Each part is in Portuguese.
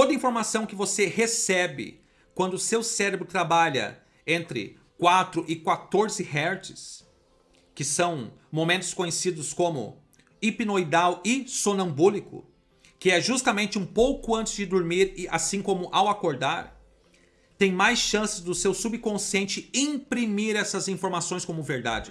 Toda informação que você recebe quando o seu cérebro trabalha entre 4 e 14 Hz, que são momentos conhecidos como hipnoidal e sonambúlico, que é justamente um pouco antes de dormir e assim como ao acordar, tem mais chances do seu subconsciente imprimir essas informações como verdade.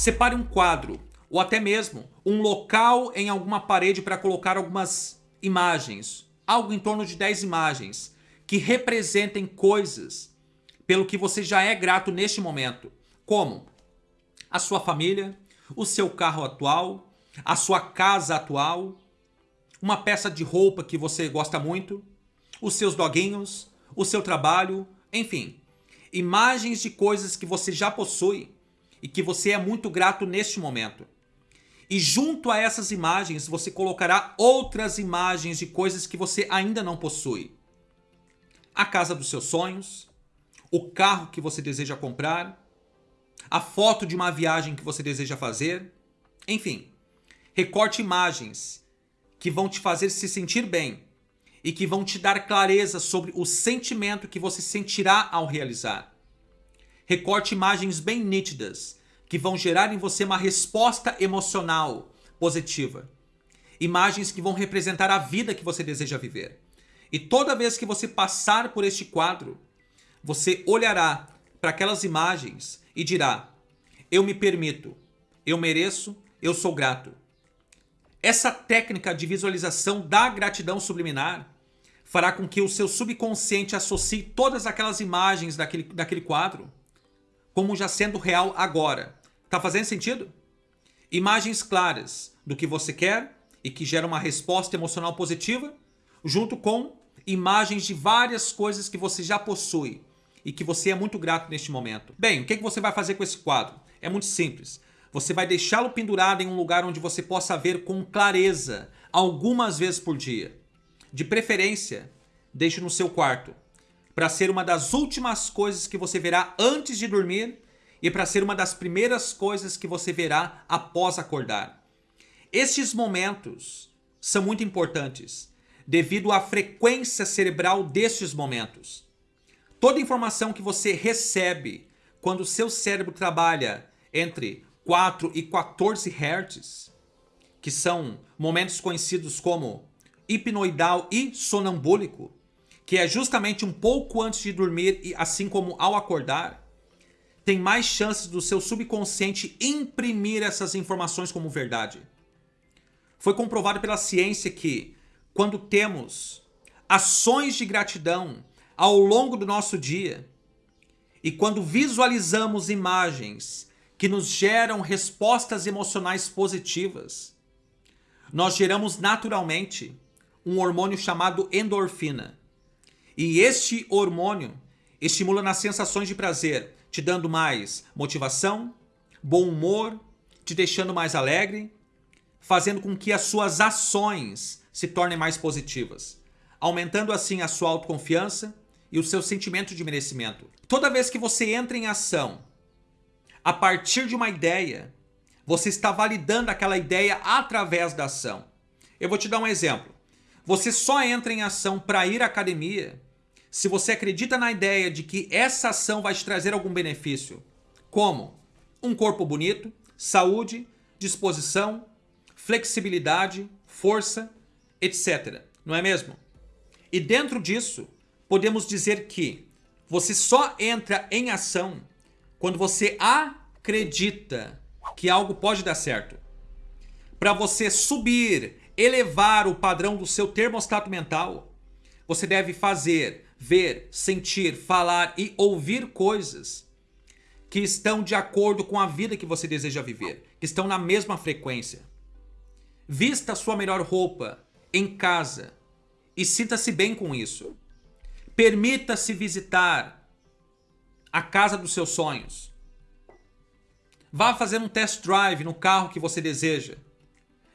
Separe um quadro, ou até mesmo um local em alguma parede para colocar algumas imagens, algo em torno de 10 imagens, que representem coisas pelo que você já é grato neste momento, como? A sua família, o seu carro atual, a sua casa atual, uma peça de roupa que você gosta muito, os seus doguinhos, o seu trabalho, enfim, imagens de coisas que você já possui e que você é muito grato neste momento. E junto a essas imagens você colocará outras imagens de coisas que você ainda não possui. A casa dos seus sonhos, o carro que você deseja comprar, a foto de uma viagem que você deseja fazer, enfim. Recorte imagens que vão te fazer se sentir bem e que vão te dar clareza sobre o sentimento que você sentirá ao realizar. Recorte imagens bem nítidas, que vão gerar em você uma resposta emocional positiva. Imagens que vão representar a vida que você deseja viver. E toda vez que você passar por este quadro, você olhará para aquelas imagens e dirá: Eu me permito, eu mereço, eu sou grato. Essa técnica de visualização da gratidão subliminar fará com que o seu subconsciente associe todas aquelas imagens daquele, daquele quadro como já sendo real agora. Tá fazendo sentido? Imagens claras do que você quer e que geram uma resposta emocional positiva, junto com imagens de várias coisas que você já possui e que você é muito grato neste momento. Bem, o que, que você vai fazer com esse quadro? É muito simples. Você vai deixá-lo pendurado em um lugar onde você possa ver com clareza algumas vezes por dia. De preferência, deixe no seu quarto para ser uma das últimas coisas que você verá antes de dormir e para ser uma das primeiras coisas que você verá após acordar. Estes momentos são muito importantes devido à frequência cerebral destes momentos. Toda informação que você recebe quando o seu cérebro trabalha entre 4 e 14 Hz, que são momentos conhecidos como hipnoidal e sonambúlico, que é justamente um pouco antes de dormir e assim como ao acordar, tem mais chances do seu subconsciente imprimir essas informações como verdade. Foi comprovado pela ciência que, quando temos ações de gratidão ao longo do nosso dia, e quando visualizamos imagens que nos geram respostas emocionais positivas, nós geramos naturalmente um hormônio chamado endorfina, e este hormônio estimula nas sensações de prazer, te dando mais motivação, bom humor, te deixando mais alegre, fazendo com que as suas ações se tornem mais positivas, aumentando assim a sua autoconfiança e o seu sentimento de merecimento. Toda vez que você entra em ação a partir de uma ideia, você está validando aquela ideia através da ação. Eu vou te dar um exemplo. Você só entra em ação para ir à academia se você acredita na ideia de que essa ação vai te trazer algum benefício, como um corpo bonito, saúde, disposição, flexibilidade, força, etc. Não é mesmo? E dentro disso, podemos dizer que você só entra em ação quando você acredita que algo pode dar certo. Para você subir, elevar o padrão do seu termostato mental, você deve fazer ver, sentir, falar e ouvir coisas que estão de acordo com a vida que você deseja viver, que estão na mesma frequência. Vista sua melhor roupa em casa e sinta-se bem com isso. Permita-se visitar a casa dos seus sonhos. Vá fazer um test drive no carro que você deseja.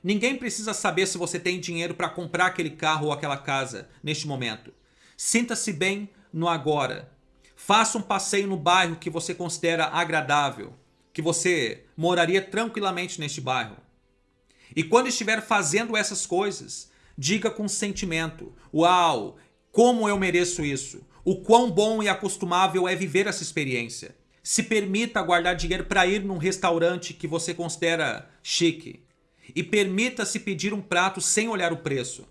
Ninguém precisa saber se você tem dinheiro para comprar aquele carro ou aquela casa neste momento. Sinta-se bem no agora. Faça um passeio no bairro que você considera agradável. que você moraria tranquilamente neste bairro. E quando estiver fazendo essas coisas, diga com sentimento: Uau, como eu mereço isso! O quão bom e acostumável é viver essa experiência. Se permita guardar dinheiro para ir num restaurante que você considera chique. E permita-se pedir um prato sem olhar o preço.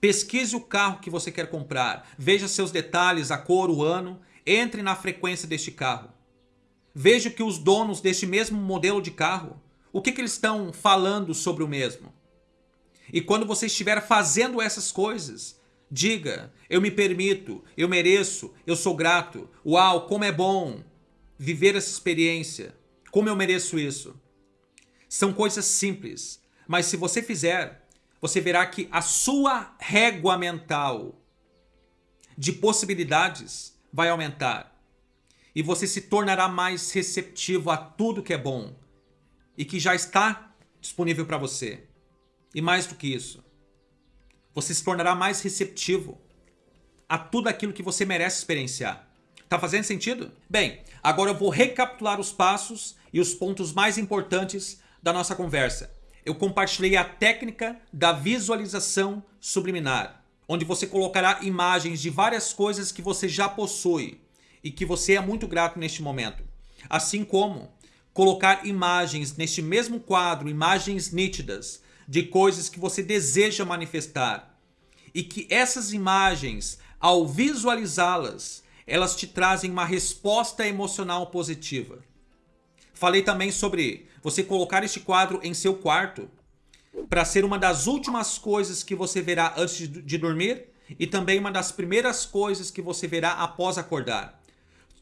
Pesquise o carro que você quer comprar. Veja seus detalhes, a cor, o ano. Entre na frequência deste carro. Veja que os donos deste mesmo modelo de carro, o que, que eles estão falando sobre o mesmo. E quando você estiver fazendo essas coisas, diga, eu me permito, eu mereço, eu sou grato, uau, como é bom, viver essa experiência. Como eu mereço isso? São coisas simples, mas se você fizer, você verá que a sua régua mental de possibilidades vai aumentar. E você se tornará mais receptivo a tudo que é bom e que já está disponível para você. E mais do que isso, você se tornará mais receptivo a tudo aquilo que você merece experienciar. Tá fazendo sentido? Bem, agora eu vou recapitular os passos e os pontos mais importantes da nossa conversa. Eu compartilhei a técnica da visualização subliminar, onde você colocará imagens de várias coisas que você já possui e que você é muito grato neste momento. Assim como colocar imagens neste mesmo quadro, imagens nítidas de coisas que você deseja manifestar. E que essas imagens, ao visualizá-las, elas te trazem uma resposta emocional positiva. Falei também sobre você colocar este quadro em seu quarto para ser uma das últimas coisas que você verá antes de dormir e também uma das primeiras coisas que você verá após acordar.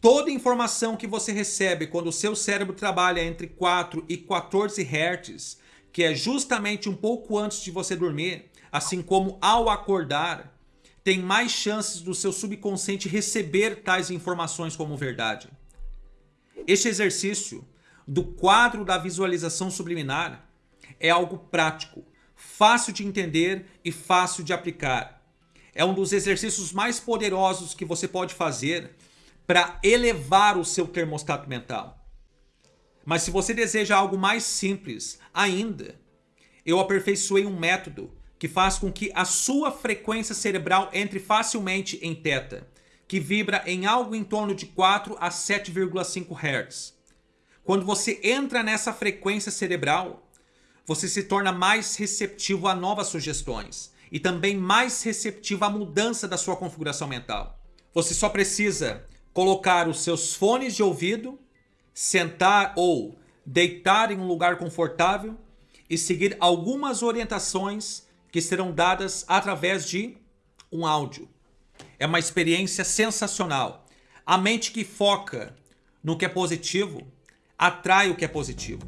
Toda informação que você recebe quando o seu cérebro trabalha entre 4 e 14 Hz, que é justamente um pouco antes de você dormir, assim como ao acordar, tem mais chances do seu subconsciente receber tais informações como verdade. Este exercício do quadro da visualização subliminar é algo prático, fácil de entender e fácil de aplicar. É um dos exercícios mais poderosos que você pode fazer para elevar o seu termostato mental. Mas se você deseja algo mais simples ainda, eu aperfeiçoei um método que faz com que a sua frequência cerebral entre facilmente em teta, que vibra em algo em torno de 4 a 7,5 Hz. Quando você entra nessa frequência cerebral, você se torna mais receptivo a novas sugestões e também mais receptivo à mudança da sua configuração mental. Você só precisa colocar os seus fones de ouvido, sentar ou deitar em um lugar confortável e seguir algumas orientações que serão dadas através de um áudio. É uma experiência sensacional. A mente que foca no que é positivo atrai o que é positivo.